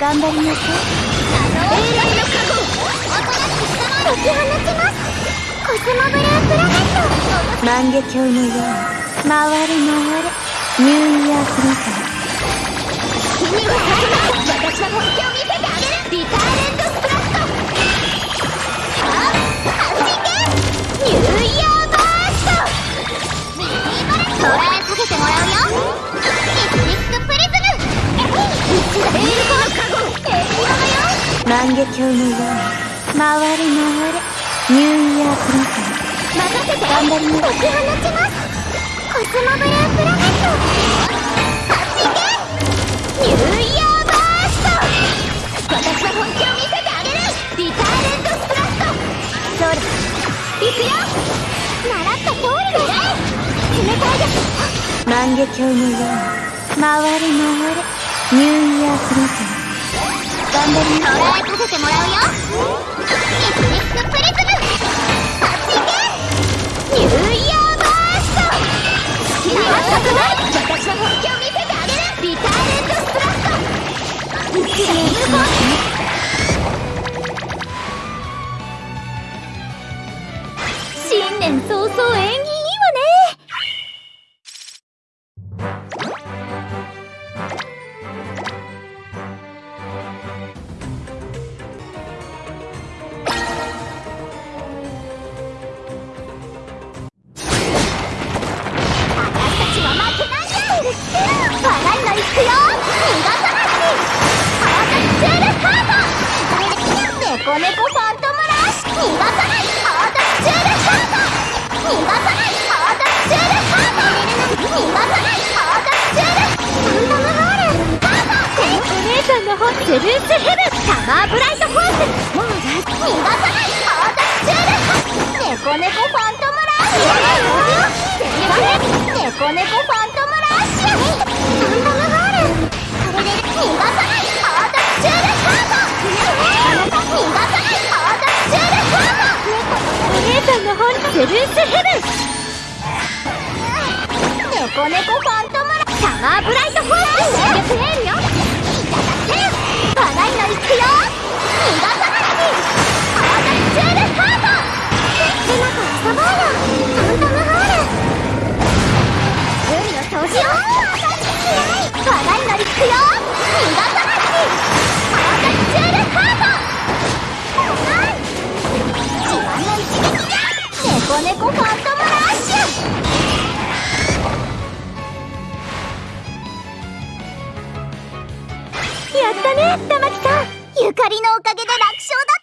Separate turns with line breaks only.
頑張りなさい
永遠の加護
解き放ちますコスモブループラネット万華鏡のように回れ回れニューイヤークロス
君が私の本気を見せてあげるリターレンドスプラットあはじけニューイヤーバーストミニバレット
万華鏡のように回れ回れニューイヤークロス
任せて。
頑張りな
解き放ちますコスモブループラネットはじけニューイヤーバースト私の本気を見せてあげるリターレンドスプラットそうだいくよ習った通りだね冷たいです
万華鏡のように回れ回れニューイヤークロス頑張りな
捉えかけてもらうよ
新年早々縁起
ートネコネコファントムラッシュ逃がさないハートチュールハート逃がさないハートチュールハート逃がさないハートチュールファントムホールハート
お姉さんの本セブンスヘブンサマーブライトフォースもう
逃がさないハートチュールハートネコネコファントムラッシュネコネコファントムラッシュ。ルー
スヘブン
ネコネコファントムラ
サマーブライトフォース
シャープエールよ。猫ファントムラッシュ。
やったね玉木さん。
ゆかりのおかげで楽勝だ